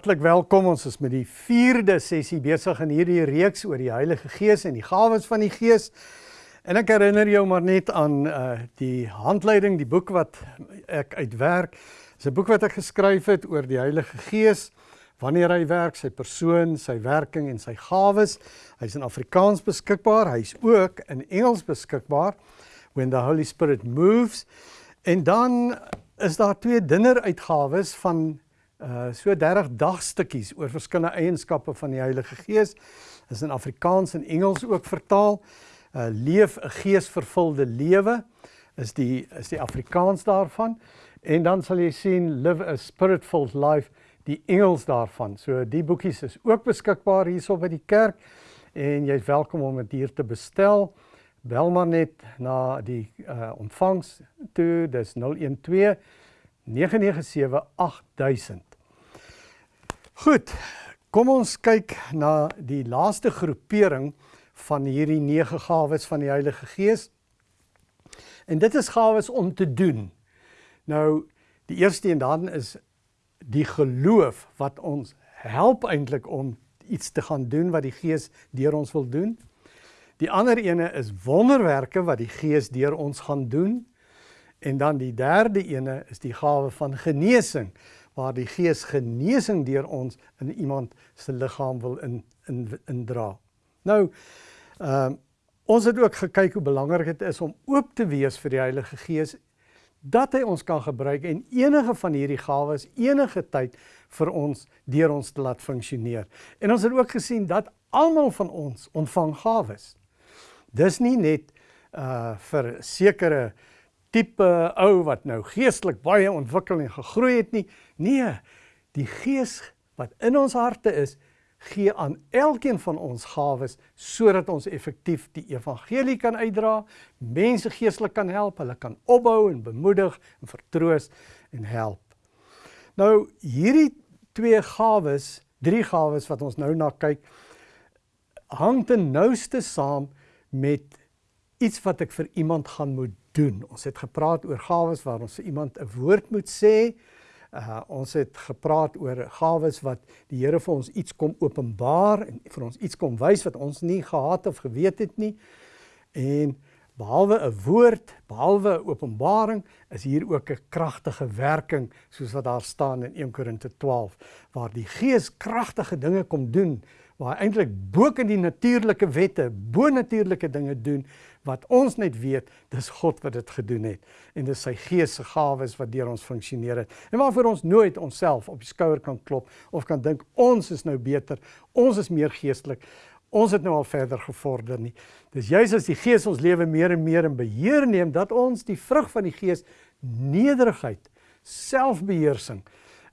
Hartlik welkom. Ons is met die 4de sessie besig in hierdie reeks oor die Heilige Gees en die gawes van die Gees. En ek herinner jou maar net aan uh die handleiding, die boek wat ek uitwerk. Dis 'n boek wat ek geskryf het oor die Heilige Gees, wanneer hy werk, sy persoon, sy werking en sy gawes. Hy's in Afrikaans beskikbaar. Hy's ook in Engels beskikbaar. When the Holy Spirit moves. En dan is daar twee dinneruitgawes van uh so 30 dagstukkies oor verskillende eienskappe van die Heilige Gees. Is in Afrikaans en Engels ook vertaal. Uh leef 'n geesvervulde lewe is die is die Afrikaans daarvan. En dan sal jy sien live a spirit-filled life die Engels daarvan. So die boekies is ook beskikbaar hierso by die kerk en jy's welkom om dit hier te bestel. Bel maar net na die uh ontvangs toe. Dis 012 997 8000. Goed, kom ons kyk na die laaste groepering van hierdie 9 gawes van die Heilige Gees. En dit is gawes om te doen. Nou, die eerste een dan is die geloof wat ons help eintlik om iets te gaan doen wat die Gees deur ons wil doen. Die ander ene is wonderwerke wat die Gees deur ons gaan doen. En dan die derde ene is die gawe van genesing waar die gees genesing deur ons in iemand se liggaam wil in in indra. Nou ehm uh, ons het ook gekyk hoe belangrik dit is om oop te wees vir die Heilige Gees dat hy ons kan gebruik en enige van hierdie gawes enige tyd vir ons deur ons te laat funksioneer. En ons het ook gesien dat almal van ons ontvang gawes. Dis nie net uh vir sekere tipe ou wat nou geestelik baie ontwikkel en gegroei het nie. Nee, die Gees wat in ons harte is, gee aan elkeen van ons gawes sodat ons effektief die evangelie kan uitdra, mense geestelik kan help, hulle kan opbou en bemoedig en vertroos en help. Nou hierdie twee gawes, drie gawes wat ons nou na kyk, hang ten nouste saam met iets wat ek vir iemand gaan moet doen. Ons het gepraat oor gawes waar ons vir iemand 'n woord moet sê. Uh ons het gepraat oor gawes wat die Here vir ons iets kom openbaar en vir ons iets kom wys wat ons nie gehad of geweet het nie. En behalwe 'n woord, behalwe openbaring, is hier ook 'n kragtige werking soos wat daar staan in 1 Korinte 12 waar die Gees kragtige dinge kom doen waar hy eintlik bo in die natuurlike wette, bo natuurlike dinge doen wat ons net weet, dis God wat dit gedoen het en dis sy Gees se gawes wat deur ons funksioneer het. En waarvoor ons nooit onsself op die skouer kan klop of kan dink ons is nou beter, ons is meer geestelik. Ons het nou al verder gevorder nie. Dis juis as die Gees ons lewe meer en meer in beheer neem dat ons die vrug van die Gees nederigheid, selfbeheersing,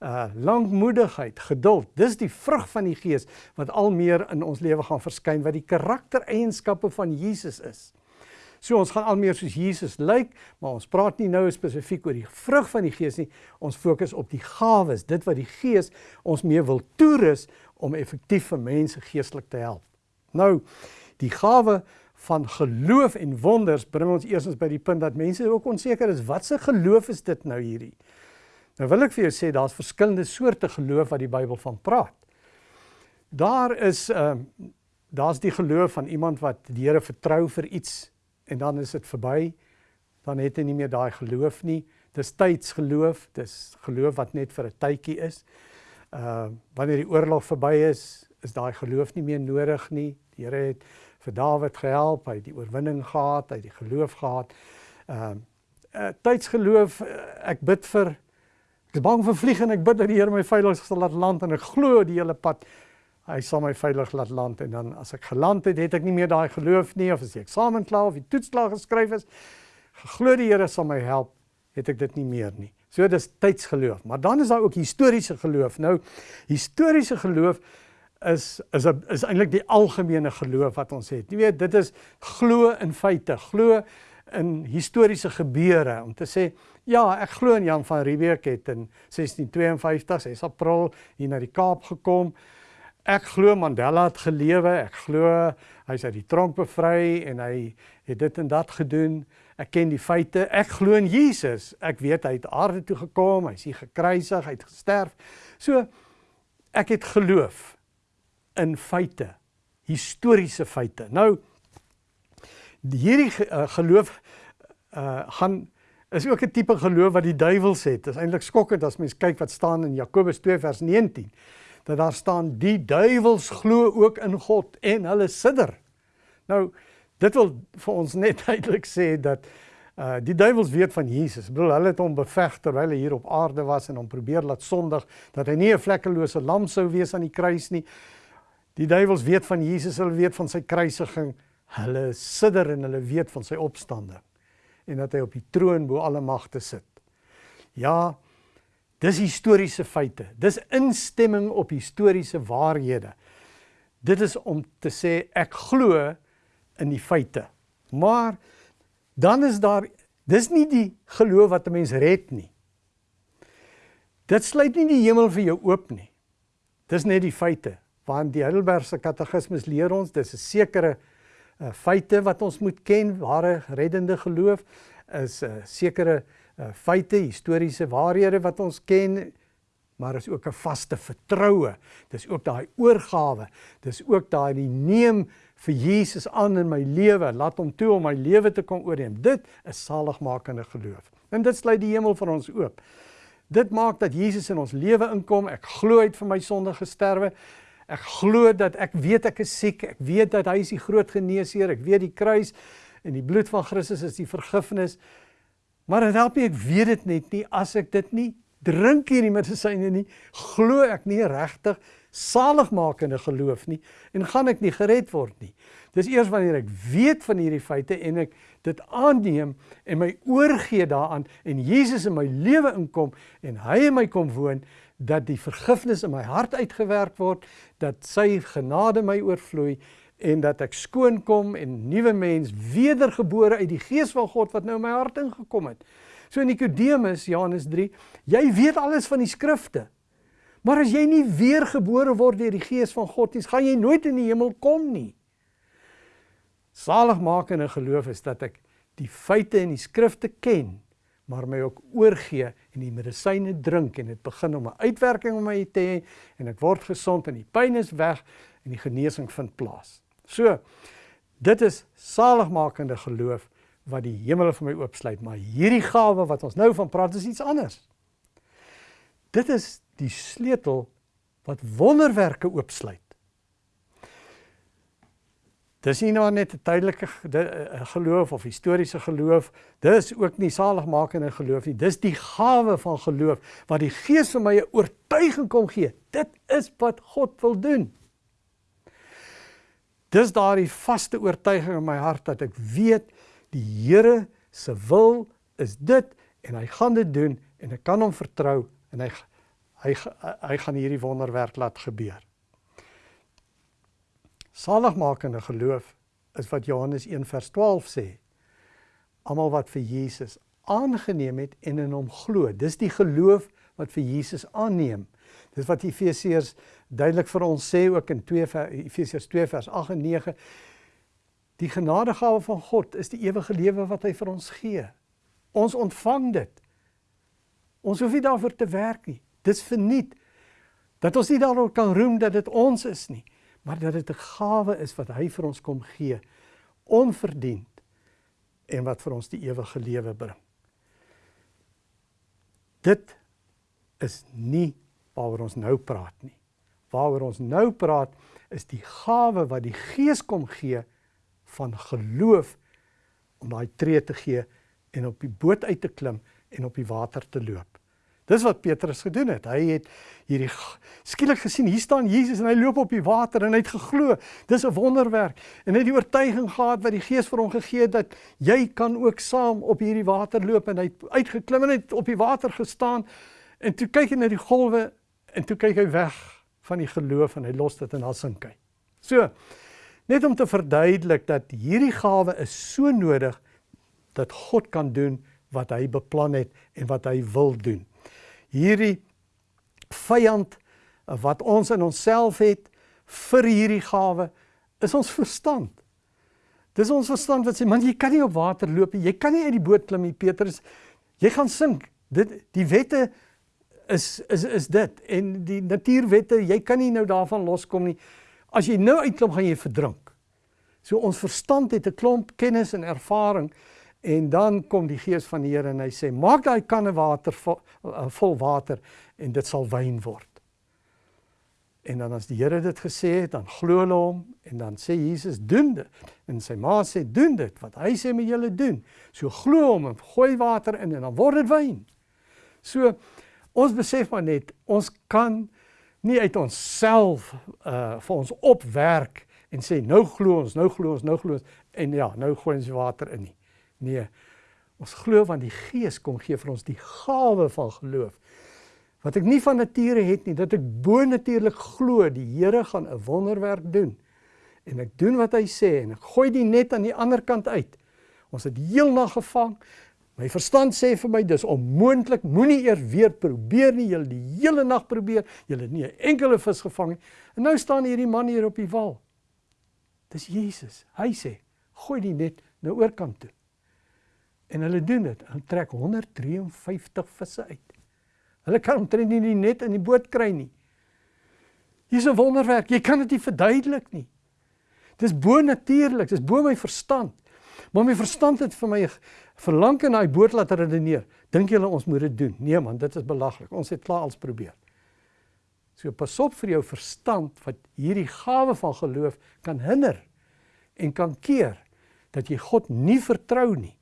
uh lankmoedigheid, geduld. Dis die vrug van die Gees wat al meer in ons lewe gaan verskyn wat die karaktereienskappe van Jesus is. So ons gaan al meer soos Jesus lyk, maar ons praat nie nou spesifiek oor die vrug van die Gees nie. Ons fokus op die gawes, dit wat die Gees ons mee wil toerus om effektief vir mense geestelik te help. Nou, die gawe van geloof en wonders bring ons eersins by die punt dat mense ook onseker is, wat se geloof is dit nou hierdie? Nou wil ek vir jou sê daar's verskillende soorte geloof wat die Bybel van praat. Daar is ehm uh, daar's die geloof van iemand wat die Here vertrou vir iets en dan is dit verby. Dan het hy nie meer daai geloof nie. Dis tydsgeloof, dis geloof wat net vir 'n tydjie is. Uh wanneer die oorlog verby is, is daai geloof nie meer nodig nie. Die Here het vir Dawid gehelp, hy het die oorwinning gehad, hy het die geloof gehad. Uh, uh tydsgeloof, uh, ek bid vir ek is bang vir vlieg en ek bid dat die Here my veilig sal laat land en ek glo die hele pad hy sal my veilig laat land en dan as ek geland het, het ek nie meer daai geloof nie of as die eksamen klaar of die toets klaar geskryf is, geglo die Here sal my help, het ek dit nie meer nie. So dis tydsgeloof, maar dan is daar ook historiese geloof. Nou historiese geloof is is is eintlik die algemene geloof wat ons het. Jy weet, dit is glo in feite, glo in historiese gebeure om te sê ja, ek glo in Jan van Riebeeck het in 1652, 6 April hier na die Kaap gekom. Ek glo Mandela het gelewe, ek glo hy's uit die tronk bevry en hy het dit en dat gedoen. Ek ken die feite. Ek glo in Jesus. Ek weet hy het aarde toe gekom, hy's hier gekruisig, hy het gesterf. So ek het geloof in feite, historiese feite. Nou hierdie uh, geloof uh gaan is ook 'n tipe geloof wat die duiwel sê. Dit is eintlik skokkend as mens kyk wat staan in Jakobus 2 vers 19 dat daar staan die duiwels glo ook in God en hulle sidder. Nou dit wil vir ons net duidelik sê dat uh die duiwels weet van Jesus. Ek bedoel hulle het hom beveg terwyl hy hier op aarde was en hom probeer laat sondig dat hy nie 'n vlekkelose lam sou wees aan die kruis nie. Die duiwels weet van Jesus, hulle weet van sy kruisiging. Hulle sidder en hulle weet van sy opstanding en dat hy op die troon bo alle magte sit. Ja, dis historiese feite. Dis instemming op historiese waarhede. Dit is om te sê ek glo in die feite. Maar dan is daar dis nie die geloof wat 'n mens red nie. Dit sluit nie die hemel vir jou oop nie. Dis net die feite. Want die Heidelbergse Katekismes leer ons dis 'n sekere uh, feite wat ons moet ken, ware reddende geloof is 'n uh, sekere uh, feite, historiese waarhede wat ons ken, maar is ook 'n vaste vertroue. Dis ook daai oorgawe. Dis ook daai neem vir Jesus aan in my lewe, laat hom toe om my lewe te kom oorneem. Dit is saligmakende geloof. En dit sluit die hemel vir ons oop. Dit maak dat Jesus in ons lewe inkom. Ek glo uit vir my sonde gesterwe. Ek glo dat ek weet ek is siek. Ek weet dat hy is die groot geneesheer. Ek weet die kruis en die bloed van Christus is die vergifnis. Maar dit help nie ek weet dit net nie as ek dit nie drink hierdie medisyne nie, glo ek nie regtig saligmakende geloof nie en gaan ek nie gered word nie. Dis eers wanneer ek weet van hierdie feite en ek dit aanneem en my oorgee daaraan en Jesus in my lewe inkom en hy in my kom woon dat die vergifnis in my hart uitgewerk word, dat sy genade my oorvloei en dat ek skoon kom en nuwe mens wedergebore uit die gees van God wat nou in my hart ingekom het. So Nikodemus Johannes 3, jy weet alles van die skrifte. Maar as jy nie weergebore word deur die gees van God nie, gaan jy nooit in die hemel kom nie. Saligmakende geloof is dat ek die feite in die skrifte ken, maar my ook oorgee en die medisyne drink en dit begin om 'n uitwerking op my te hê en ek word gesond en die pyn is weg en die genesing vind plaas. So dit is saligmakende geloof wat die hemel vir my oopsluit, maar hierdie gawe wat ons nou van praat is iets anders. Dit is die sleutel wat wonderwerke oopsluit. Dis nie nou net 'n tydelike geloof of historiese geloof, dis ook nie saligmakende geloof nie. Dis die gawe van geloof wat die Gees vir my 'n oortuiging kom gee. Dit is wat God wil doen. Dis daardie vaste oortuiging in my hart dat ek weet die Here se wil is dit en hy gaan dit doen en ek kan hom vertrou en hy hy hy gaan hierdie wonderwerk laat gebeur. Saligmakende geloof is wat Johannes 1 vers 12 sê. Almal wat vir Jesus aangeneem het en in hom glo. Dis die geloof wat vir Jesus aanneem. Dis wat Efesiërs duidelik vir ons sê ook in 2 Efesiërs 2 vers 8 en 9. Die genadegawe van God is die ewige lewe wat hy vir ons gee. Ons ontvang dit. Ons hoef nie daarvoor te werk nie. Dis verniet. Dat ons nie daaroor kan roem dat dit ons is nie, maar dat dit 'n gawe is wat hy vir ons kom gee, onverdiend en wat vir ons die ewige lewe bring. Dit is nie waaroor ons nou praat nie. Waaroor ons nou praat is die gawe wat die Gees kom gee van geloof om daai tree te gee en op die boot uit te klim en op die water te loop. Dis wat Petrus gedoen het. Hy het hierdie skielik gesien, hier staan Jesus en hy loop op die water en hy het geglo. Dis 'n wonderwerk. En hy het die oortuiging gehad wat die Gees vir hom gegee het dat jy kan ook saam op hierdie water loop en hy het uitgeklim en het op die water gestaan en toe kyk hy na die golwe en toe kyk hy weg van die geloof en hy los dit in alsinke. So, net om te verduidelik dat hierdie gawe is so nodig dat God kan doen wat hy beplan het en wat hy wil doen. Hierdie vyand wat ons in onsself het vir hierdie gawe is ons verstand. Dis ons verstand wat sê man jy kan nie op water loop nie. Jy kan nie uit die boot klim nie Petrus. Jy gaan sink. Dit die wette is is is dit en die natuurwette, jy kan nie nou daarvan loskom nie. As jy nou uitklop gaan jy verdrink. So ons verstand het 'n klomp kennis en ervaring en dan kom die gees van die Here en hy sê maak daai kanne water vol, uh, vol water en dit sal wyn word. En dan as die Here dit gesê het, dan glo hulle hom en dan sê Jesus doen dit. En sy ma sê doen dit wat hy sê met julle doen. So glo hom en gooi water in en dan word dit wyn. So ons besef maar net ons kan nie uit onsself uh vir ons opwerk en sê nou glo ons, nou glo ons, nou glo ons en ja, nou gooi ons water in nie. Nee. Ons glo want die Gees kom gee vir ons die gawe van geloof wat ek nie van nature het nie, dat ek bo-natuurlik glo die Here gaan 'n wonderwerk doen. En ek doen wat hy sê en ek gooi die net aan die ander kant uit. Ons het heel nag gevang. My verstand sê vir my dis onmoontlik. Moenie eers weer probeer nie. Jy het die hele nag probeer. Jy het nie 'n enkele vis gevang nie. En nou staan hierdie man hier op die wal. Dis Jesus. Hy sê, "Gooi die net na oorkant toe." En hulle doen dit. Hulle trek 153 visse uit. Hulle kan omtrent nie die net in die boot kry nie. Hier's 'n wonderwerk. Jy kan dit nie verduidelik nie. Dis bo natuurlik, dis bo my verstand. Maar my verstand het vir my verlang in daai boot laat redeneer. Dink julle ons moet dit doen? Nee man, dit is belaglik. Ons het klaar als probeer. So pas op vir jou verstand wat hierdie gawe van geloof kan hinder en kan keer dat jy God nie vertrou nie.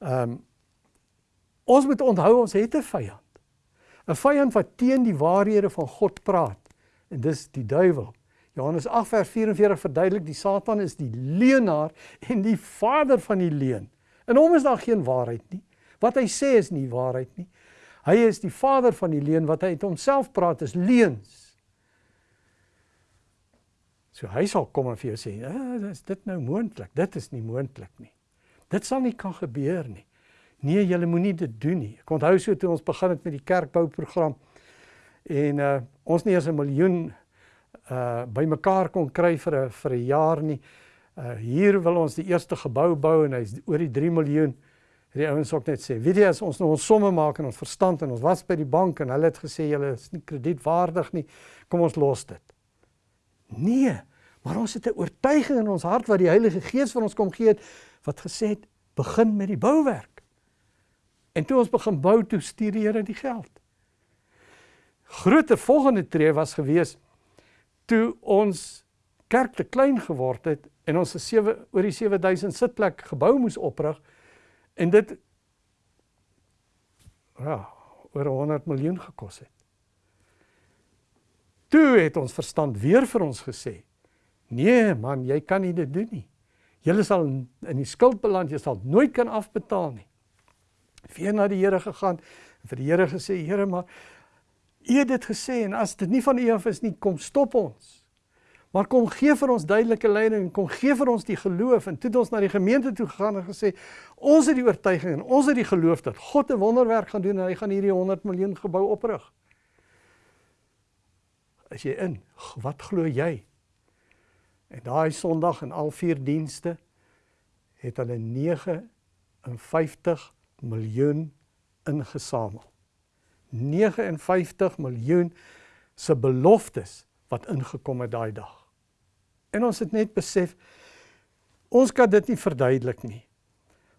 Ehm um, ons moet onthou ons het 'n vyand. 'n vyand wat teen die waarhede van God praat. En dis die duiwel. Johannes 8 vers 44 verduidelik die Satan is die leenaar en die vader van die leuen. In hom is daar geen waarheid nie. Wat hy sê is nie waarheid nie. Hy is die vader van die leuen wat hy uit homself praat is leuns. So hy sal kom en vir jou sê, "Ah, is dit nou moontlik? Dit is nie moontlik nie. Dit sal nie kan gebeur nie." Nee, julle moenie dit doen nie. Ek onthou so toe ons begin het met die kerkbouprogram en uh ons nie eens 'n miljoen uh bymekaar kon kry vir 'n vir 'n jaar nie. Uh hier wil ons die eerste gebou bou en hy's oor die 3 miljoen. Die ouens ook net sê, "Weet jy as ons nou ons somme maak en ons verstand en ons was by die bank en hulle het gesê julle is nie kredietwaardig nie, kom ons los dit." Nee, maar ons het 'n oortuiging in ons hart wat die Heilige Gees vir ons kom gee het wat gesê het, "Begin met die bouwerk." En toe ons begin bou, toe stuur die Here die geld. Groter volgende tree was gewees toe ons kerk te klein geword het en ons 'n 7 oor die 7000 sitplek gebou moes oprig en dit ja, oor 100 miljoen gekos het. Toe het ons verstand weer vir ons gesê: "Nee man, jy kan nie dit doen nie. Jy sal in die skuld beland, jy sal nooit kan afbetaal nie." weer na die Here gegaan en vir die Here gesê Here maar U het dit gesê en as dit nie van U af is nie kom stop ons. Maar kom gee vir ons duidelike leiding en kom gee vir ons die geloof en toe het ons na die gemeente toe gegaan en gesê ons het die oortuiging en ons het die geloof dat God 'n wonderwerk gaan doen en hy gaan hierdie 100 miljoen gebou oprig. As jy in, wat glo jy? En daai Sondag in al vier dienste het hulle 59 miljoen ingesamel. 59 miljoen se beloftes wat ingekom het daai dag. En ons het net besef ons kan dit nie verduidelik nie.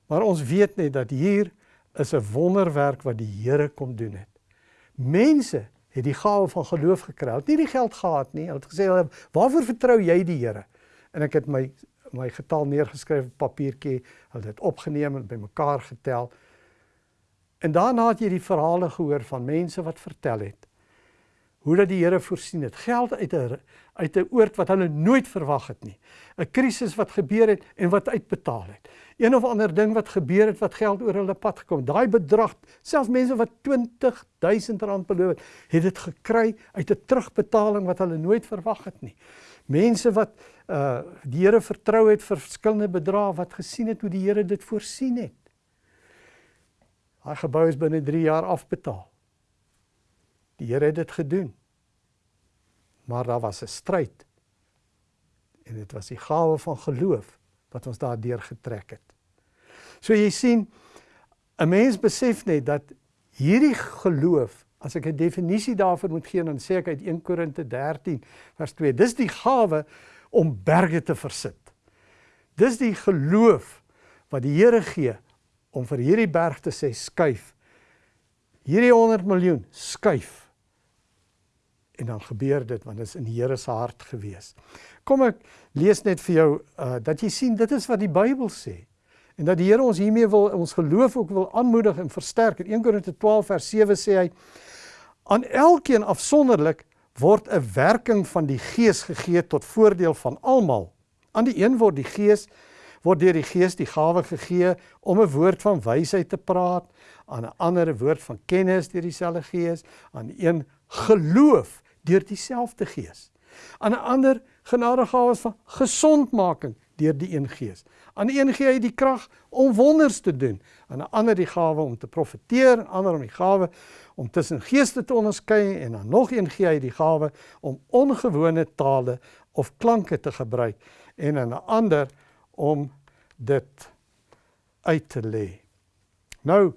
Maar ons weet net dat hier is 'n wonderwerk wat die Here kom doen het. Mense het die gawe van geloof gekry. Het nie die geld gehad nie. Hulle het gesê, "Waarvoor vertrou jy die Here?" En ek het my my getal neergeskryf op papiertjie, hulle het opgeneem en bymekaar getel. En daarna het jy die verhale gehoor van mense wat vertel het hoe dat die Here voorsien het. Geld uit 'n uit 'n oord wat hulle nooit verwag het nie. 'n Krisis wat gebeur het en wat uitbetaal het. Een of ander ding wat gebeur het wat geld oor hulle pad gekom. Daai bedrag, selfs mense wat 20000 rand beloof het, het dit gekry uit 'n terugbetaling wat hulle nooit verwag het nie. Mense wat uh die Here vertrou het vir verskillende bedrae wat gesien het hoe die Here dit voorsien het. Daai gebou is binne 3 jaar afbetaal. Die Here het dit gedoen. Maar daar was 'n stryd. En dit was die gawe van geloof wat ons daardeur getrek het. So jy sien 'n mens besef net dat hierdie geloof As ek 'n definisie daarvoor moet gee, dan sê ek uit 1 Korinte 13 vers 2. Dis die gawe om berge te versit. Dis die geloof wat die Here gee om vir hierdie berg te sê skuif. Hierdie 100 miljoen skuif. En dan gebeur dit want dit is in die Here se hart gewees. Kom ek lees net vir jou uh dat jy sien dit is wat die Bybel sê. En dat die Here ons hiermee wil ons geloof ook wil aanmoedig en versterk. In 1 Korinte 12 vers 7 sê hy aan elkeen afsonderlik word 'n werking van die Gees gegee tot voordeel van almal. Aan die een word die Gees word deur die Gees die gawe gegee om 'n woord van wysheid te praat, aan 'n ander woord van kennis deur dieselfde Gees, aan een geloof deur dieselfde Gees. Aan 'n ander genadegawes van gesondmaking deur die een Gees. Aan een gee hy die krag om wonders te doen, aan 'n ander die gawe om te profeteer, ander om die gawe om tussen geeste te onderskei en dan nog een gee hy die gawe om ongewone tale of klanke te gebruik en aan 'n ander om dit uit te lê. Nou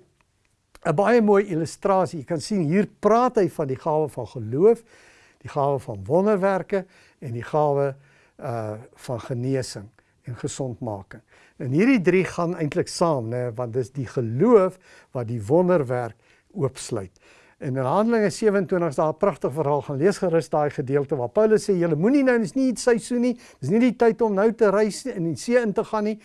'n baie mooi illustrasie. Jy kan sien hier praat hy van die gawe van geloof, die gawe van wonderwerke en die gawe uh van genesing en gesondmaking. En hierdie drie gaan eintlik saam, né, want dis die geloof wat die wonderwerk oopsluit. En in Handelinge 27 is daar 'n pragtige verhaal gaan lees gerus daai gedeelte waar Paulus sê julle moenie nou dis nie seisoen nie, dis nie die tyd om nou te reis in die see in te gaan nie.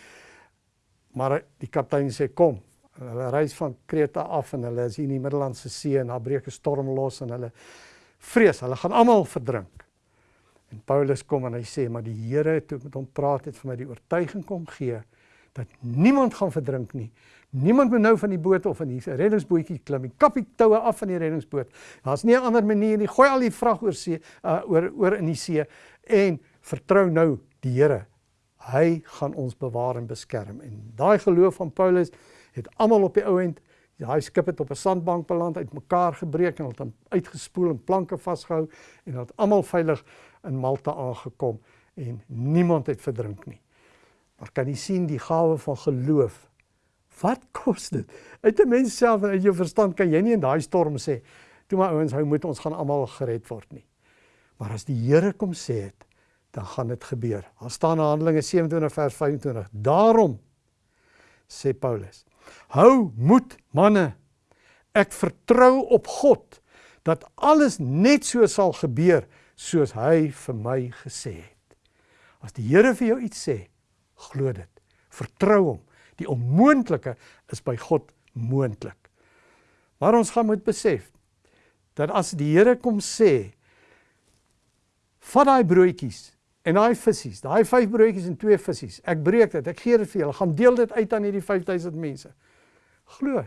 Maar die kaptein sê kom. Hulle reis van Kreta af en hulle is hier in die Middellandse See en daar breek 'n storm los en hulle vrees, hulle gaan almal verdrink. En Paulus kom en hy sê maar die Here het met hom praat het vir my die oortuiging kom gee dat niemand gaan verdrink nie. Niemand moet nou van die boot of van die reddingsbootjie klim nie. Kap die toue af van die reddingsboot. Daar's nie 'n ander manier nie. Gooi al die vrag oor see uh, oor oor in die see en vertrou nou die Here. Hy gaan ons bewaar en beskerm. En daai geloof van Paulus het almal op die ou end Daai skip het op 'n sandbank beland, uitmekaar gebreek en het hom uitgespoel en planke vasgehou en het almal veilig in Malta aangekom en niemand het verdrink nie. Maar kan jy sien die gawe van geloof? Wat kos dit? Uit 'n mens self en uit jou verstand kan jy nie in daai storm sê, "Toe maar ouens, hou moet ons gaan almal gered word nie." Maar as die Here kom sê het, dan gaan dit gebeur. Daar staan in Handelinge 27 vers 25. Daarom sê Paulus: "Hou moed, manne. Ek vertrou op God dat alles net so sal gebeur soos hy vir my gesê het. As die Here vir jou iets sê, glo dit. Vertrou hom. Die onmoontlike is by God moontlik. Maar ons gaan moet besef dat as die Here kom sê vat daai broodjies en daai visse, daai 5 broodjies en 2 visse, ek breek dit, ek gee dit vir julle, gaan deel dit uit aan hierdie 5000 mense. Glo.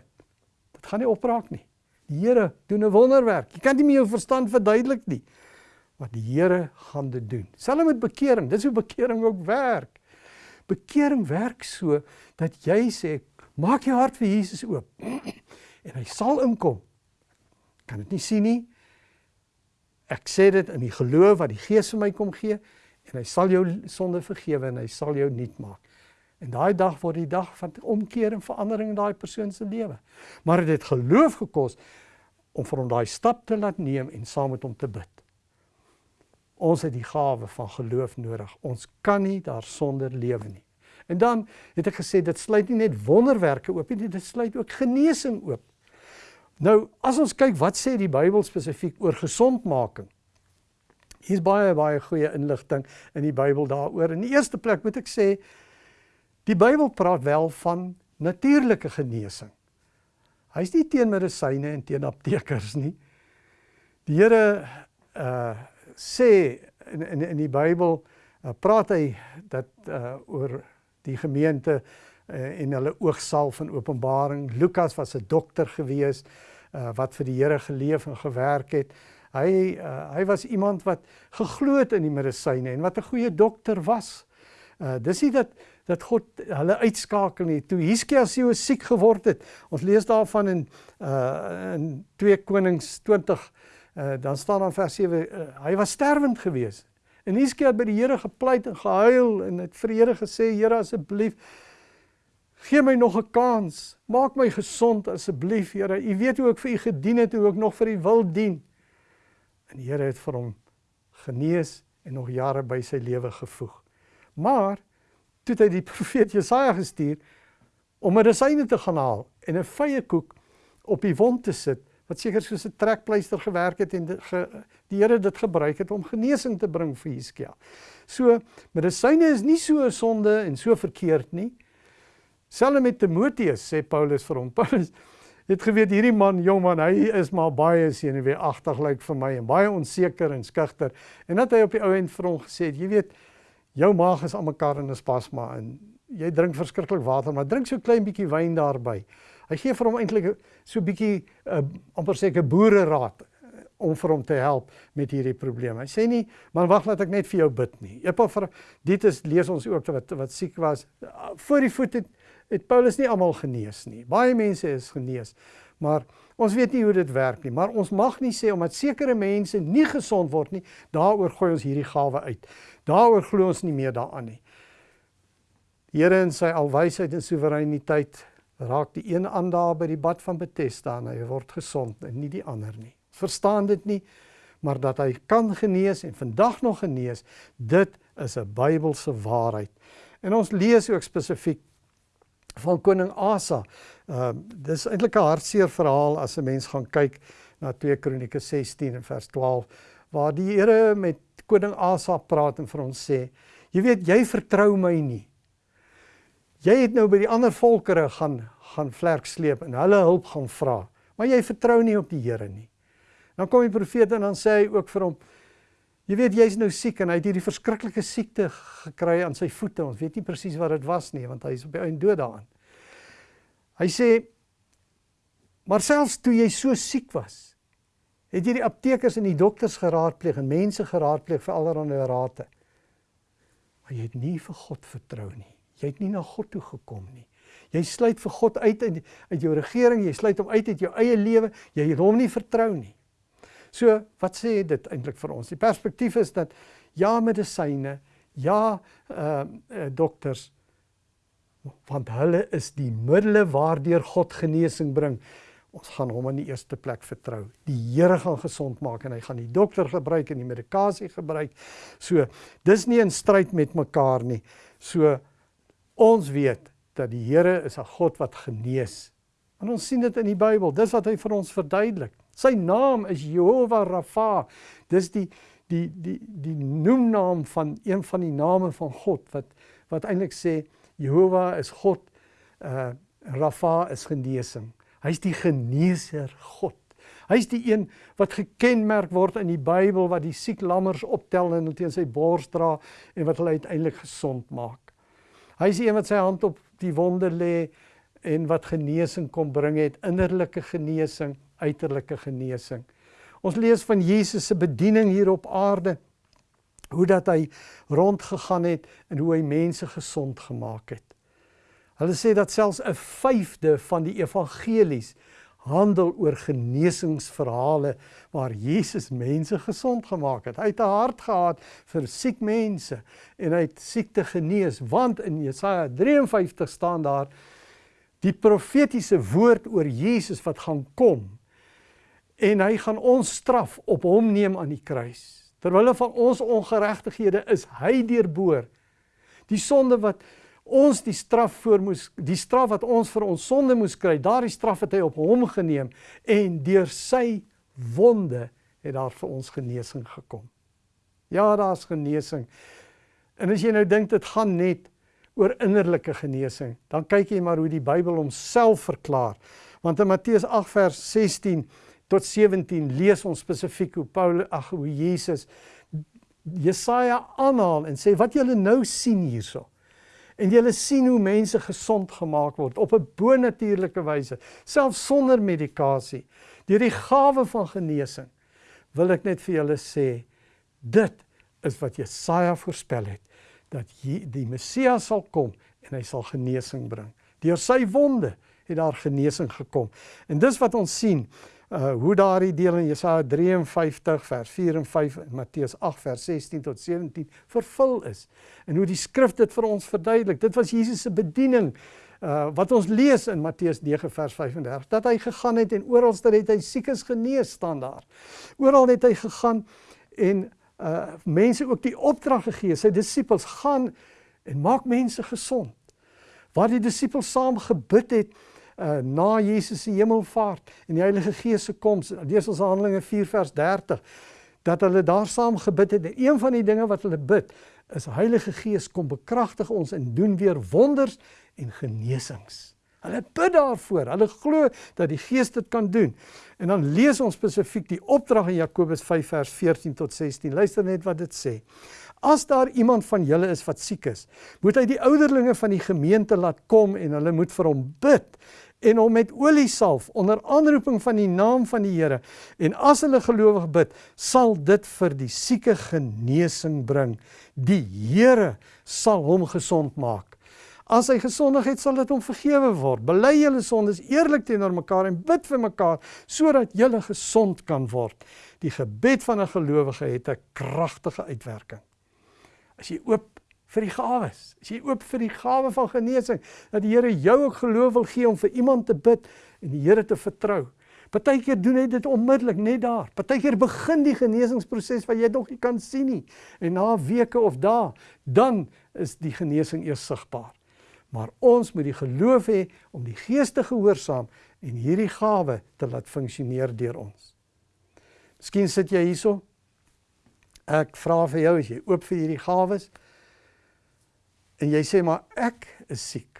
Dit gaan nie opraak nie. Die Here doen 'n wonderwerk. Jy kan nie met jou verstand verduidelik nie wat die Here gaan dit doen. Selfs met bekering, dis hoe bekering ook werk. Bekering werk so dat jy sê, maak jou hart vir Jesus oop en hy sal inkom. Kan dit nie sien nie. Ek sê dit in die geloof wat die Gees vir my kom gee en hy sal jou sonde vergewe en hy sal jou nuut maak. En daai dag word die dag van omkeer en verandering in daai persoon se lewe. Maar dit het geloof gekos om vir hom daai stap te laat neem en saam met hom te bid. Ons het die gawe van geloof nodig. Ons kan nie daarsonder lewe nie. En dan het ek gesê dit sluit nie net wonderwerke oop nie, dit sluit ook genesing oop. Nou, as ons kyk wat sê die Bybel spesifiek oor gesondmaking. Hier's baie baie goeie inligting in die Bybel daaroor. In die eerste plek moet ek sê die Bybel praat wel van natuurlike genesing. Hy's nie teen medisyne en teen aptekers nie. Die Here uh sê in in in die Bybel uh, praat hy dat uh, oor die gemeente uh, en hulle oogsalf van Openbaring. Lukas was 'n dokter gewees uh, wat vir die Here geleef en gewerk het. Hy uh, hy was iemand wat geglo het in die medisyne en wat 'n goeie dokter was. Uh, dis nie dat dat God hulle uitskakel nie. Toe Hiskia so siek geword het. Ons lees daarvan in uh in 2 Konings 20 Uh, dan staan dan vers 7 uh, eh, hy was sterwend geweest. En Hiskia het by die Here gepleit en gehuil en het vir die Here gesê Here asseblief Gee my nog 'n kans. Maak my gesond asseblief, Here. U weet hoe ek vir u gedien het, hoe ek nog vir u wil dien. En die Here het vir hom genees en nog jare by sy lewe gevoeg. Maar toe het hy die profeet Jesaja gestuur om medisyne te gaan haal en 'n vye koek op die wond te sit wat seker soos 'n trekpleister gewerk het en ge, die Here dit gebruik het om genesing te bring vir Hiskia. So medisyne is nie so 'n sonde en so verkeerd nie. Selfs met Timoteus sê Paulus vir hom, Paulus het geweet hierdie man, jong man, hy is maar baie senuweeagtig lyk like vir my en baie onseker en skugter. En dat hy op die ou end vir hom gesê het, jy weet, jou maag is almekaar in 'n spasma en jy drink verskriklik water, maar drink so klein bietjie wyn daarbey. Hy gee vir hom eintlik so bietjie uh, amper seker boere raad uh, om vir hom te help met hierdie probleem. Hy sê nie, man wag laat ek net vir jou bid nie. Vir dit is lees ons ook wat wat siek was uh, voor die voet het het Paulus nie almal genees nie. Baie mense is genees, maar ons weet nie hoe dit werk nie. Maar ons mag nie sê omdat sekere mense nie gesond word nie, daaroor gooi ons hierdie gawe uit. Daaroor glo ons nie meer daaraan nie. Here in sy alwysheid en soewereiniteit raak die een aan daar by die bad van Bethesda en hy word gesond en nie die ander nie. Verstaan dit nie, maar dat hy kan genees en vandag nog genees, dit is 'n Bybelse waarheid. En ons lees ook spesifiek van koning Asa. Ehm uh, dis eintlik 'n hartseer verhaal as 'n mens gaan kyk na 2 Kronieke 16 en vers 12 waar die Here met koning Asa praat en vir ons sê: "Jy weet, jy vertrou my nie. Jy het nou by die ander volkere gaan gaan vlerk sleep en hulle hulp gaan vra, maar jy vertrou nie op die Here nie." Dan kom die profeet en dan sê hy ook vir hom: Jy weet jy's nou siek en hy het hierdie verskriklike siekte gekry aan sy voete. Ons weet nie presies wat dit was nie want hy is op die einde dood daaraan. Hy sê maar selfs toe jy so siek was, het jy die aptekers en die dokters geraadpleeg en mense geraadpleeg vir allerlei rade. Maar jy het nie vir God vertrou nie. Jy het nie na God toe gekom nie. Jy sluit vir God uit uit jou regering, jy sluit hom uit uit jou eie lewe, jy het hom nie vertrou nie. So, wat sê dit eintlik vir ons? Die perspektief is dat ja medisyne, ja ehm uh, dokters want hulle is die middele waardeur God genesing bring. Ons gaan hom in die eerste plek vertrou. Die Here gaan gesond maak en hy gaan die dokter gebruik en die medikasie gebruik. So, dis nie in stryd met mekaar nie. So ons weet dat die Here is 'n God wat genees. En ons sien dit in die Bybel. Dis wat hy vir ons verduidelik. Sy naam is Jehovah Rafa. Dis die die die die noemnaam van een van die name van God wat wat eintlik sê Jehovah is God. Uh Rafa is genesing. Hy's die geneeser God. Hy's die een wat gekenmerk word in die Bybel wat die siek lammers optel en teen sy bors dra en wat hulle uiteindelik gesond maak. Hy's die een wat sy hand op die wonde lê en wat genesing kom bring het, innerlike genesing, uiterlike genesing. Ons lees van Jesus se bediening hier op aarde. Hoe dat hy rondgegaan het en hoe hy mense gesond gemaak het. Hulle sê dat selfs 'n vyfde van die evangelies handel oor genesingsverhale waar Jesus mense gesond gemaak het. Hy het 'n hart gehad vir siek mense en hy het siekte genees want in Jesaja 53 staan daar die profetiese woord oor Jesus wat gaan kom en hy gaan ons straf op hom neem aan die kruis. Terwyl van ons ongeregtighede is hy deurboor. Die sonde wat ons die straf voor moes die straf wat ons vir ons sonde moes kry, daardie straf het hy op hom geneem en deur sy wonde het daar vir ons genesing gekom. Ja, daar's genesing. En as jy nou dink dit gaan net oor innerlike genesing, dan kyk jy maar hoe die Bybel homself verklaar. Want in Matteus 8 vers 16 tot 17 lees ons spesifiek hoe Paulus ag hoe Jesus Jesaja aanhaal en sê wat julle nou sien hierso. En julle sien hoe mense gesond gemaak word op 'n bonatuurlike wyse, selfs sonder medikasie, deur die gawe van genesing. Wil ek net vir julle sê, dit is wat Jesaja voorspel het dat die Messias sal kom en hy sal genesing bring. Deur sy wonde het daar genesing gekom. En dis wat ons sien uh hoe daardie deel in Jesaja 53 vers 4 en 5 en Matteus 8 vers 16 tot 17 vervul is. En hoe die skrif dit vir ons verduidelik. Dit was Jesus se bediening uh wat ons lees in Matteus 9 vers 35 dat hy gegaan het en oral het hy siekes genees staan daar. Oral het hy gegaan en uh mense ook die opdrag gegee sy disippels gaan en maak mense gesond. Waar die disippels saam gebid het uh na Jesus se hemelvaart en die Heilige Gees se koms. Lees ons Handelinge 4 vers 30 dat hulle daar saam gebid het. En een van die dinge wat hulle bid is Heilige Gees kom bekragtig ons en doen weer wonders en genesings. Hulle bid daarvoor. Hulle glo dat die Gees dit kan doen. En dan lees ons spesifiek die opdrag in Jakobus 5 vers 14 tot 16. Luister net wat dit sê. As daar iemand van julle is wat siek is, moet hy die ouderlinge van die gemeente laat kom en hulle moet vir hom bid en hom met olie salf onder aanroeping van die naam van die Here. En as hulle gelowig bid, sal dit vir die sieke genesing bring. Die Here sal hom gesond maak. As hy gesondig het, sal dit hom vergewe word. Bely julle sondes eerlik teenoor mekaar en bid vir mekaar sodat julle gesond kan word. Die gebed van 'n gelowige het 'n kragtige uitwerking. As jy oop vir die gawes. As jy oop vir die gawe van genesing, dat die Here jou ook geloof wil gee om vir iemand te bid en die Here te vertrou. Partykeer doen hy dit onmiddellik net daar. Partykeer begin die genesingsproses wat jy nog nie kan sien nie en na weke of dae dan is die genesing eers sigbaar. Maar ons moet die geloof hê om die Gees te gehoorsaam en hierdie gawe te laat funksioneer deur ons. Miskien sit jy hierso. Ek vra vir jou as jy oop vir hierdie gawes en jy sê maar ek is siek.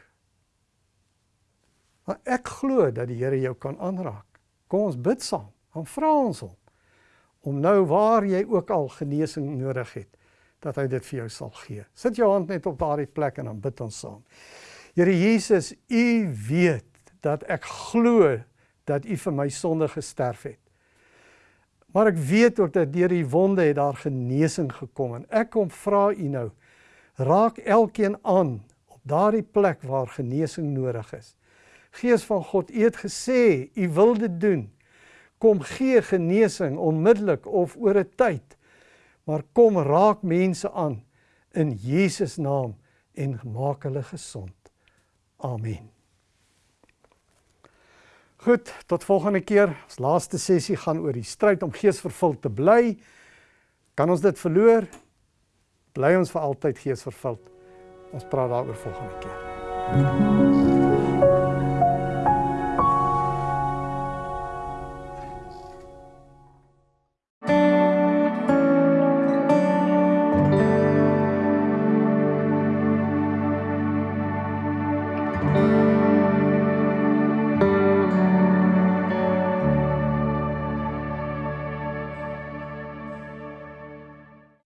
Maar ek glo dat die Here jou kan aanraak. Kom ons bid saam. Dan vra ons hom om nou waar jy ook al genesing nodig het, dat hy dit vir jou sal gee. Sit jou hand net op daardie plek en dan bid ons saam. Here Jesus, U weet dat ek glo dat U vir my sonde gesterf het. Maar ek weet ook dat deur die wonde het daar genesing gekom en ek kom vra U nou raak elkeen aan op daardie plek waar genesing nodig is. Gees van God, U het gesê U wil dit doen. Kom gee genesing onmiddellik of oor 'n tyd. Maar kom raak mense aan in Jesus naam en maak hulle gesond. Amen. Goed, tot volgende keer. Ons laaste sessie gaan oor die stryd om geesvervuld te bly. Kan ons dit verloor? bly ons vir altyd geesvervuld. Ons praat daaroor volgende keer. thank you